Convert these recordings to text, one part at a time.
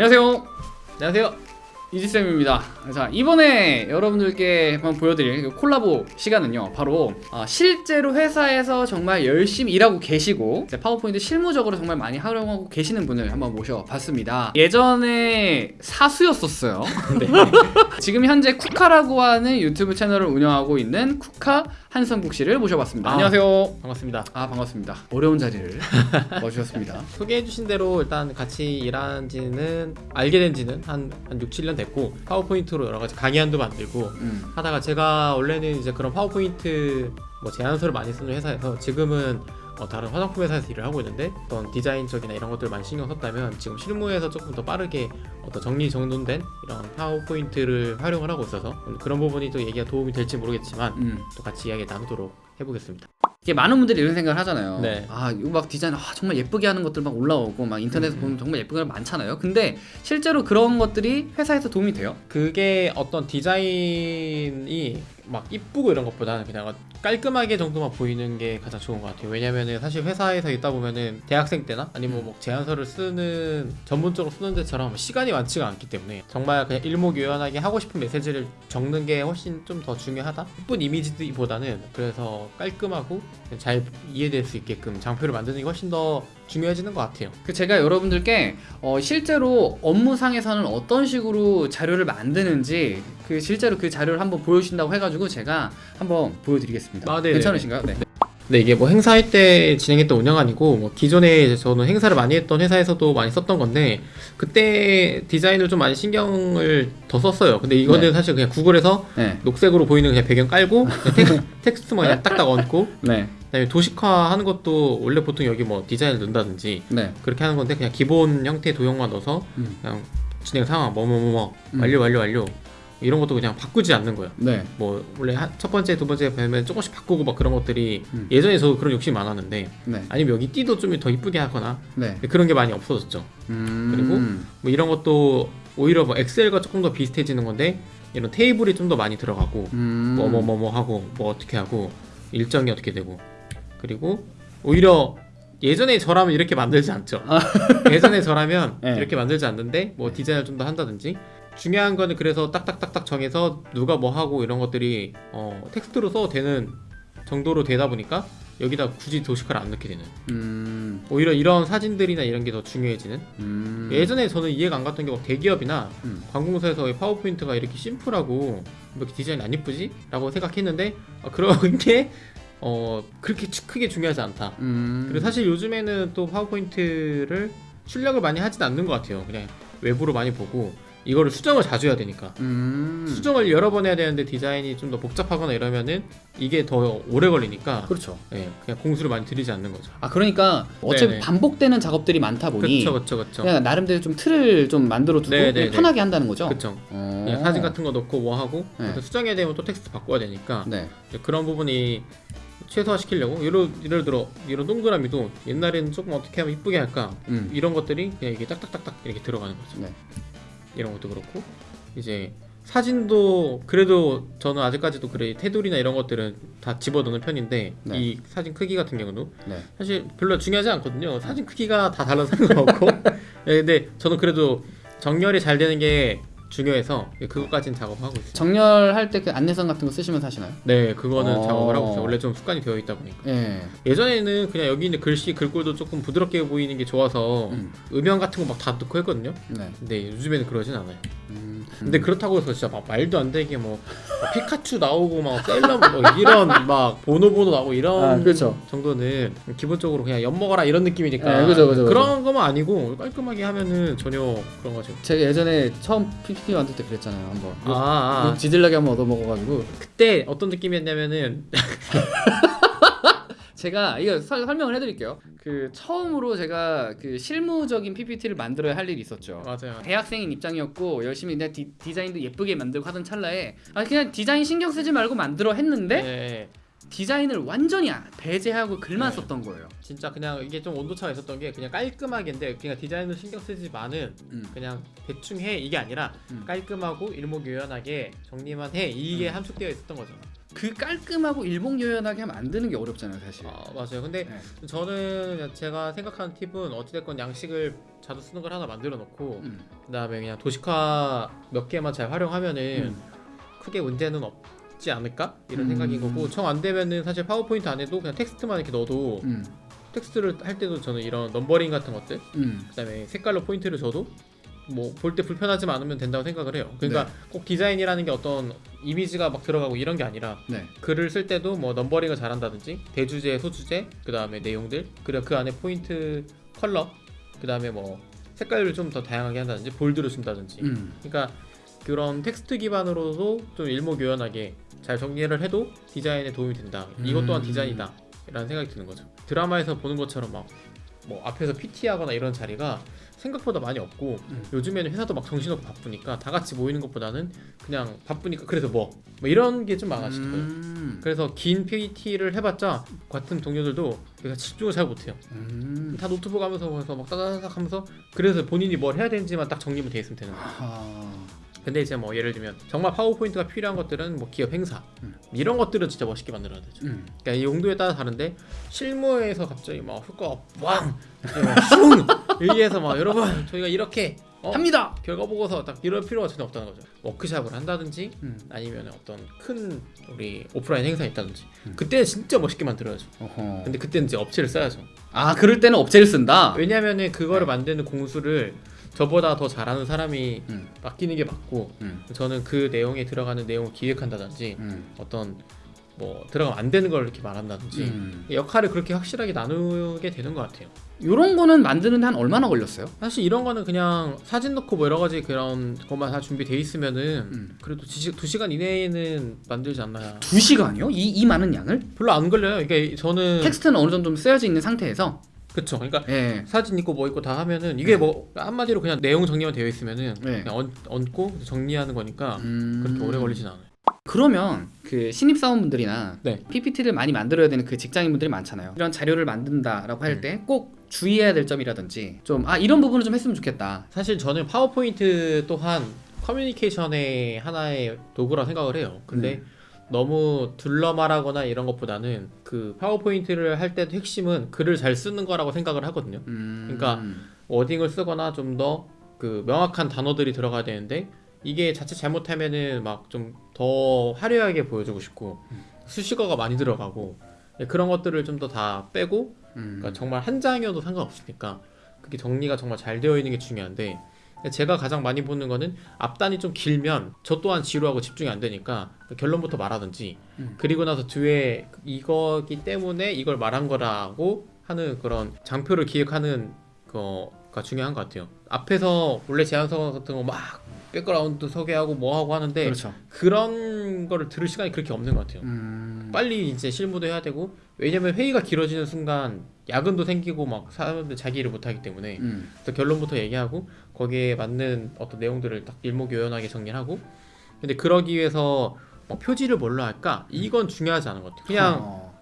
안녕하세요 안녕하세요. 이지쌤입니다 자 이번에 여러분들께 한번 보여드릴 그 콜라보 시간은요 바로 아, 실제로 회사에서 정말 열심히 일하고 계시고 파워포인트 실무적으로 정말 많이 활용하고 계시는 분을 한번 모셔봤습니다 예전에 사수였었어요 네. 지금 현재 쿠카라고 하는 유튜브 채널을 운영하고 있는 쿠카 한성국 씨를 모셔봤습니다 아. 안녕하세요 반갑습니다. 아 반갑습니다 어려운 자리를 와주셨습니다 소개해주신 대로 일단 같이 일한 지는 알게 된 지는 한, 한 6, 7년 됐고 파워포인트로 여러 가지 강의안도 만들고 음. 하다가 제가 원래는 이제 그런 파워포인트 뭐 제안서를 많이 쓰는 회사에서 지금은 어, 다른 화장품 회사에서 일을 하고 있는데 어떤 디자인적이나 이런 것들을 많이 신경 썼다면 지금 실무에서 조금 더 빠르게 어떤 정리정돈된 이런 파워포인트를 활용을 하고 있어서 그런 부분이 또 얘기가 도움이 될지 모르겠지만 음. 또 같이 이야기 나누도록 해보겠습니다. 이게 많은 분들이 이런 생각을 하잖아요. 네. 아 이거 막 디자인 아, 정말 예쁘게 하는 것들 막 올라오고 막 인터넷에 음. 보면 정말 예쁜 거 많잖아요. 근데 실제로 그런 것들이 회사에서 도움이 돼요? 그게 어떤 디자인이 막 이쁘고 이런 것보다는 그냥 깔끔하게 정도만 보이는 게 가장 좋은 것 같아요. 왜냐면은 사실 회사에서 있다 보면은 대학생 때나 아니면 뭐 제안서를 쓰는 전문적으로 쓰는 데처럼 시간이 많지가 않기 때문에 정말 그냥 일목요연하게 하고 싶은 메시지를 적는 게 훨씬 좀 더 중요하다. 이쁜 이미지보다는 그래서 깔끔하고 잘 이해될 수 있게끔 장표를 만드는 게 훨씬 더 중요해지는 것 같아요. 그 제가 여러분들께 어, 실제로 업무상에서는 어떤 식으로 자료를 만드는지 그 실제로 그 자료를 한번 보여주신다고 해가지고 제가 한번 보여드리겠습니다. 아. 괜찮으신가요? 네. 네 이게 뭐 행사할 때 진행했던 운영안이고 뭐 기존에 저는 행사를 많이 했던 회사에서도 많이 썼던 건데 그때 디자인을 좀 많이 신경을 더 썼어요. 근데 이거는 네. 사실 그냥 구글에서 네. 녹색으로 보이는 그냥 배경 깔고 그냥 텍, 텍스트만 그냥 딱딱 얹고 네. 그다음에 도식화 하는 것도 원래 보통 여기 뭐 디자인을 넣는다든지 네. 그렇게 하는 건데 그냥 기본 형태 도형만 넣어서 음. 그냥 진행 상황 뭐뭐뭐뭐 음. 완료 완료 완료 이런 것도 그냥 바꾸지 않는 거예요. 네. 뭐 원래 한- 첫 번째 두 번째 배우면 조금씩 바꾸고 막 그런 것들이 음. 예전에 저도 그런 욕심이 많았는데 네. 아니면 여기 띠도 좀 더 이쁘게 하거나 네. 그런 게 많이 없어졌죠 음. 그리고 뭐 이런 것도 오히려 뭐 엑셀과 조금 더 비슷해지는 건데 이런 테이블이 좀 더 많이 들어가고 음. 뭐뭐뭐 뭐 하고 뭐 어떻게 하고 일정이 어떻게 되고 그리고 오히려 예전에 저라면 이렇게 만들지 않죠 예전에 저라면 네. 이렇게 만들지 않는데 뭐 디자인을 좀 더 한다든지 중요한 거는 그래서 딱딱딱딱 정해서 누가 뭐 하고 이런 것들이 어, 텍스트로 써도 되는 정도로 되다 보니까 여기다 굳이 도식화를 안 넣게 되는 음. 오히려 이런 사진들이나 이런 게 더 중요해지는 음. 예전에 저는 이해가 안 갔던 게 막 대기업이나 음. 관공서에서 왜 파워포인트가 이렇게 심플하고 왜 이렇게 디자인 안 이쁘지? 라고 생각했는데 어, 그런 게 어, 그렇게 주- 크게 중요하지 않다 음. 그리고 사실 요즘에는 또 파워포인트를 출력을 많이 하진 않는 것 같아요 그냥 외부로 많이 보고 이거를 수정을 자주 해야 되니까 음. 수정을 여러 번 해야 되는데 디자인이 좀 더 복잡하거나 이러면은 이게 더 오래 걸리니까 그렇죠. 예, 그냥 공수를 많이 들이지 않는 거죠 아 그러니까 어차피 네네. 반복되는 작업들이 많다 보니 그쵸 그쵸 그쵸 그냥 나름대로 좀 틀을 좀 만들어 두고 편하게 한다는 거죠. 그냥 사진 같은 거 넣고 뭐 하고 네. 수정해야 되면 또 텍스트 바꿔야 되니까 네. 그런 부분이 최소화시키려고 예를, 예를 들어 이런 동그라미도 옛날에는 조금 어떻게 하면 이쁘게 할까 음. 이런 것들이 그냥 이게 딱딱딱딱 이렇게 들어가는 거죠 네. 이런 것도 그렇고 이제 사진도 그래도 저는 아직까지도 그래 테두리나 이런 것들은 다 집어넣는 편인데 네. 이 사진 크기 같은 경우도 네. 사실 별로 중요하지 않거든요 사진 크기가 다 달라서 상관없고 네, 근데 저는 그래도 정렬이 잘 되는 게 중요해서 그것까지는 작업하고 있어요 정렬할 때 그 안내선 같은 거 쓰시면 하시나요? 네 그거는 어. 작업을 하고 있어요 원래 좀 습관이 되어 있다 보니까 예. 예전에는 그냥 여기 있는 글씨 글꼴도 조금 부드럽게 보이는 게 좋아서 음. 음영 같은 거 막 다 넣고 했거든요 네. 근데 요즘에는 그러진 않아요 음. 근데 그렇다고 해서 진짜 막 말도 안 되게 뭐, 뭐 피카츄 나오고 막 셀럽 뭐 이런 막 보노보노 나오고 이런 아, 그렇죠. 정도는 기본적으로 그냥 엿 먹어라 이런 느낌이니까 네, 그죠, 그죠, 런 거만 아니고 깔끔하게 하면은 전혀 그런 거죠 제가 예전에 처음 PPT 만들 때 그랬잖아요. 한번. 아, 아, 아. 지질나게 한번 얻어 먹어가지고 그때 어떤 느낌이었냐면은 제가 이거 설, 설명을 해드릴게요. 그 처음으로 제가 그 실무적인 PPT를 만들어야 할 일이 있었죠. 맞아요 대학생인 입장이었고 열심히 내 디, 디자인도 예쁘게 만들고 하던 찰나에 아 그냥 디자인 신경 쓰지 말고 만들어 했는데 네. 디자인을 완전히 아- 배제하고 글만 네. 썼던 거예요. 진짜 그냥 이게 좀 온도차가 있었던 게 그냥 깔끔하게인데 그냥 디자인을 신경 쓰지만은 음. 그냥 대충 해 이게 아니라 음. 깔끔하고 일목요연하게 정리만 해 이게 함축되어 있었던 거죠 그 깔끔하고 일목요연하게 만드는 게 어렵잖아요, 사실. 아 맞아요. 근데 네. 저는 제가 생각하는 팁은 어찌됐건 양식을 자주 쓰는 걸 하나 만들어 놓고 음. 그 다음에 그냥 도식화 몇 개만 잘 활용하면은 음. 크게 문제는 없지 않을까 이런 음. 생각인 거고 정 안 되면은 사실 파워포인트 안에도 그냥 텍스트만 이렇게 넣어도 음. 텍스트를 할 때도 저는 이런 numbering 같은 것들 음. 그다음에 색깔로 포인트를 줘도 뭐 볼 때 불편하지 않으면 된다고 생각을 해요. 그러니까 네. 꼭 디자인이라는 게 어떤 이미지가 막 들어가고 이런 게 아니라 네. 글을 쓸 때도 뭐 numbering을 잘한다든지 대주제, 소주제, 그 다음에 내용들, 그리고 그 안에 포인트 컬러, 그 다음에 뭐 색깔을 좀 더 다양하게 한다든지 bold를 준다든지. 음. 그러니까 그런 텍스트 기반으로도 좀 일목요연하게 잘 정리를 해도 디자인에 도움이 된다. 이것 또한 음. 디자인이다. 라는 생각이 드는 거죠. 드라마에서 보는 것처럼 막 뭐 앞에서 PT하거나 이런 자리가 생각보다 많이 없고 음. 요즘에는 회사도 막 정신없고 바쁘니까 다 같이 모이는 것보다는 그냥 바쁘니까 그래서 뭐, 뭐 이런 게 좀 많아지더라고요. 음. 그래서 긴 PT를 해봤자 같은 동료들도 내가 집중을 잘 못해요. 음. 다 노트북 하면서 막 따다닥 하면서 그래서 본인이 뭘 해야 되는지만 딱 정리만 돼 있으면 되는 거예요. 아. 근데 이제 뭐 예를 들면 정말 파워포인트가 필요한 것들은 뭐 기업 행사 음. 이런 것들은 진짜 멋있게 만들어야 되죠. 음. 그러니까 이 용도에 따라 다른데 실무에서 갑자기 막 효과 왕슝 여기에서 막 여러분 저희가 이렇게 어, 합니다. 결과 보고서 딱 이럴 필요가 전혀 없다는 거죠. 워크샵을 한다든지 음. 아니면 어떤 큰 우리 오프라인 행사 있다든지 음. 그때 진짜 멋있게 만들어야죠. 어허. 근데 그때는 이제 업체를 써야죠. 아, 그럴 때는 업체를 쓴다. 왜냐면은 그거를 네. 만드는 공수를 저보다 더 잘하는 사람이 음. 맡기는 게 맞고 음. 저는 그 내용에 들어가는 내용을 기획한다든지 음. 어떤 뭐 들어가면 안 되는 걸 이렇게 말한다든지 음. 역할을 그렇게 확실하게 나누게 되는 것 같아요. 요런 거는 만드는데 한 얼마나 걸렸어요? 사실 이런 거는 그냥 사진 넣고 뭐 여러 가지 그런 것만 다 준비돼 있으면은 음. 그래도 지, 두 시간 이내에는 만들지 않나요? 두 시간이요? 이, 이 많은 양을? 별로 안 걸려요. 이게 저는 텍스트는 어느 정도 좀 쓰여져 있는 상태에서 그쵸. 그러니까 예. 사진 있고 뭐 있고 다 하면은 이게 네. 뭐 한마디로 그냥 내용 정리만 되어 있으면은 네. 그냥 얹, 얹고 정리하는 거니까 음. 그렇게 오래 걸리진 않아요. 그러면 그 신입 사원분들이나 네. PPT를 많이 만들어야 되는 그 직장인분들이 많잖아요. 이런 자료를 만든다라고 할 음. 때 꼭 주의해야 될 점이라든지 좀 아 이런 부분을 좀 했으면 좋겠다. 사실 저는 파워포인트 또한 커뮤니케이션의 하나의 도구라 생각을 해요. 근데 음. 너무 둘러말하거나 이런 것보다는 그 파워포인트를 할 때도 핵심은 글을 잘 쓰는 거라고 생각을 하거든요. 음. 그러니까 wording을 쓰거나 좀 더 그 명확한 단어들이 들어가야 되는데 이게 자칫 잘못하면은 막 좀 더 화려하게 보여주고 싶고 수식어가 많이 들어가고 예, 그런 것들을 좀 더 다 빼고 음. 그러니까 정말 한 장이어도 상관없으니까 그게 정리가 정말 잘 되어 있는 게 중요한데 제가 가장 많이 보는 거는 앞단이 좀 길면 저 또한 지루하고 집중이 안 되니까 결론부터 말하든지 음. 그리고 나서 뒤에 이거기 때문에 이걸 말한 거라고 하는 그런 장표를 기획하는 거가 중요한 것 같아요. 앞에서 원래 제안서 같은 거 막 백그라운드 소개하고 뭐 하고 하는데 그렇죠. 그런 거를 들을 시간이 그렇게 없는 것 같아요. 음. 빨리 이제 실무도 해야 되고 왜냐면 회의가 길어지는 순간 야근도 생기고 막 사람들 자기 일을 못 하기 때문에 음. 그래서 결론부터 얘기하고 거기에 맞는 어떤 내용들을 딱 일목요연하게 정리하고 근데 그러기 위해서 뭐 표지를 뭘로 할까 이건 중요하지 않은 것 같아요 그냥 어.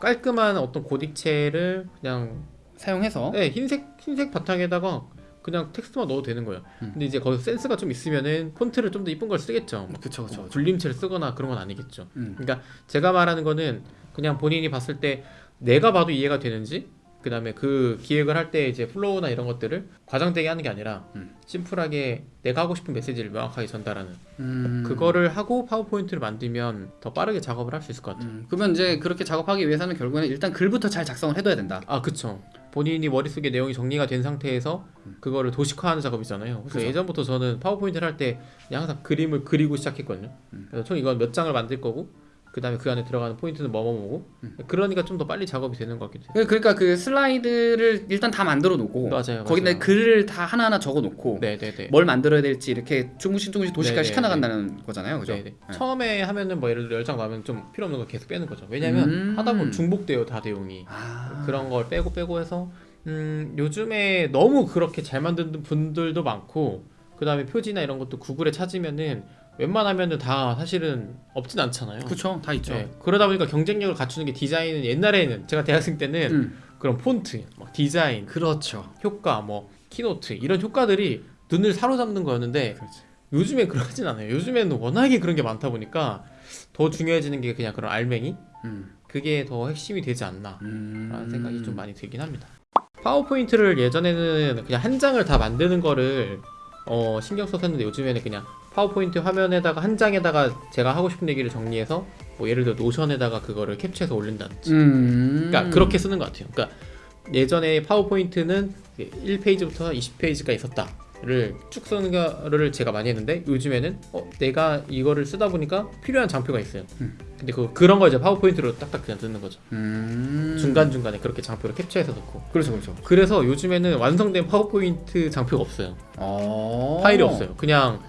깔끔한 어떤 고딕체를 그냥 사용해서 네, 흰색 흰색 바탕에다가 그냥 텍스트만 넣어도 되는 거예요 음. 근데 이제 거기서 센스가 좀 있으면은 폰트를 좀 더 이쁜 걸 쓰겠죠 그쵸 그쵸. 뭐 굴림체를 쓰거나 그런 건 아니겠죠 음. 그러니까 제가 말하는 거는 그냥 본인이 봤을 때 내가 봐도 이해가 되는지 그 다음에 그 기획을 할 때 이제 flow나 이런 것들을 과장되게 하는 게 아니라 음. 심플하게 내가 하고 싶은 메시지를 명확하게 전달하는 음. 그거를 하고 파워포인트를 만들면 더 빠르게 작업을 할 수 있을 것 같아요 음. 그러면 이제 그렇게 작업하기 위해서는 결국에는 일단 글부터 잘 작성을 해둬야 된다. 아 그쵸 본인이 머릿속에 내용이 정리가 된 상태에서 그거를 도식화하는 작업이잖아요 그래서 그죠. 예전부터 저는 파워포인트를 할 때 항상 그림을 그리고 시작했거든요 음. 그래서 총 이건 몇 장을 만들 거고 그 다음에 그 안에 들어가는 포인트는 뭐뭐뭐고 음. 그러니까 좀 더 빨리 작업이 되는 것 같기도 해요 그- 그러니까 그 슬라이드를 일단 다 만들어 놓고 맞아요, 거기다 맞아요. 글을 다 하나하나 적어 놓고 네네네 뭘 만들어야 될지 이렇게 조금씩 조금씩 도식화 네네, 시켜 나간다는 거잖아요, 그죠? 네네. 네. 처음에 하면은 뭐 예를 들어 10장 나오면 좀 필요 없는 거 계속 빼는 거죠 왜냐면 음. 하다 보면 중복돼요 다 내용이 아 그런 걸 빼고 빼고 해서 음, 요즘에 너무 그렇게 잘 만드는 분들도 많고 그 다음에 표지나 이런 것도 구글에 찾으면은 웬만하면은 다 사실은 없진 않잖아요 그쵸, 다 있죠. 네, 그러다 보니까 경쟁력을 갖추는 게 디자인은 옛날에는 제가 대학생 때는 음. 그런 폰트, 막 디자인, 그렇죠. 효과, 뭐 키노트 이런 효과들이 눈을 사로잡는 거였는데 그렇지. 요즘에 그러진 않아요. 요즘에는 워낙에 그런 게 많다 보니까 더 중요해지는 게 그냥 그런 알맹이 음. 그게 더 핵심이 되지 않나 음. 라는 생각이 좀 많이 들긴 합니다. 파워포인트를 예전에는 그냥 한 장을 다 만드는 거를 어, 신경 했는데 요즘에는 그냥 파워포인트 화면에다가 한 장에다가 제가 하고 싶은 얘기를 정리해서 뭐 예를 들어 노션에다가 그거를 캡처해서 올린다든지 음. 그러니까 그렇게 쓰는 것 같아요. 그러니까 예전에 파워포인트는 1페이지부터 20페이지가 있었다 를 거를 제가 많이 했는데 요즘에는 어, 내가 이거를 쓰다 보니까 필요한 장표가 있어요. 음. 근데 그 그런 거 이제 파워포인트로 딱딱 그냥 넣는 거죠. 음. 중간 중간에 그렇게 장표를 캡처해서 넣고. 그렇죠, 그렇죠. 그래서 요즘에는 완성된 파워포인트 장표가 없어요. 어. 파일이 없어요. 그냥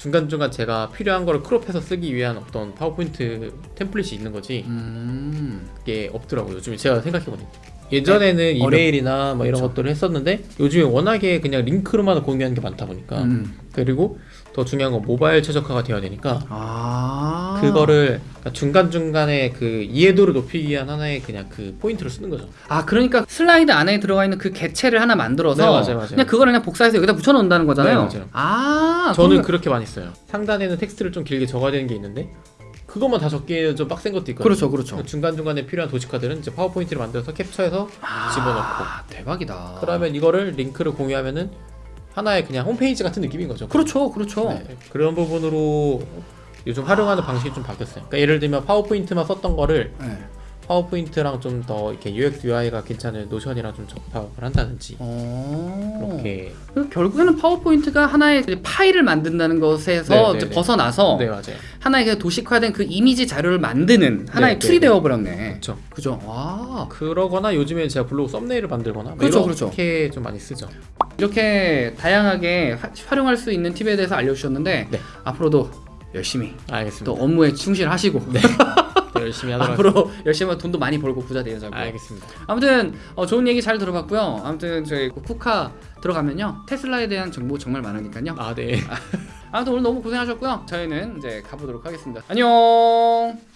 중간중간 제가 필요한 거를 crop해서 쓰기 위한 어떤 파워포인트 template이 있는 거지 음. 그게 없더라고요. 요즘에 제가 생각해보니까. 예전에는 어렵- 이메일이나 뭐 이런 그렇죠. 것들을 했었는데 요즘에 워낙에 그냥 링크로만 공유하는 게 많다 보니까 음. 그리고 더 중요한 건 모바일 최적화가 되어야 되니까 아. 그거를 중간 중간에 그 이해도를 높이기 위한 하나의 그냥 그 포인트를 쓰는 거죠. 아 그러니까 슬라이드 안에 들어가 있는 그 개체를 하나 만들어서 네, 맞아요, 맞아요. 그냥 그걸 그냥 복사해서 여기다 붙여놓는다는 거잖아요. 네, 맞아요. 아 저는 그러면- 그렇게 많이 써요. 상단에는 텍스트를 좀 길게 적어야 되는 게 있는데 그것만 다 적기에는 좀 빡센 것도 있거든요. 그렇죠, 그렇죠. 중간 중간에 필요한 도식화들은 이제 파워포인트를 만들어서 캡처해서 아, 집어넣고. 대박이다. 그러면 이거를 링크를 공유하면은 하나의 그냥 홈페이지 같은 느낌인 거죠. 그렇죠, 그렇죠. 네, 그런 부분으로 요즘 활용하는 방식이 좀 바뀌었어요. 그러니까 예를 들면 파워포인트만 썼던 거를 네. 파워포인트랑 좀 더 이렇게 UX UI가 괜찮은 노션이랑 좀 접합을 한다든지 어. 그렇게 그 결국에는 파워포인트가 하나의 그 파일을 만든다는 것에서 네, 네, 네. 벗어나서 네. 하나의 그 도식화된 그 이미지 자료를 만드는 하나의 네, 툴이 네, 네. 되어버렸네. 그렇죠. 그죠? 와. 그러거나 요즘에 제가 블로그 썸네일을 만들거나 뭐 그렇죠, 이렇게 좀 많이 쓰죠. 이렇게 다양하게 화- 활용할 수 있는 팁에 대해서 알려주셨는데 네. 앞으로도 열심히 알겠습니다. 또 업무에 충실하시고 네, 열심히 하도록 앞으로 열심히 하면 돈도 많이 벌고 부자 되자고. 알겠습니다. 아무튼 어, 좋은 얘기 잘 들어봤고요. 아무튼 저희 그 쿠카 들어가면요 테슬라에 대한 정보 정말 많으니까요. 아 네. 아무튼 오늘 너무 고생하셨고요. 저희는 이제 가보도록 하겠습니다. 안녕.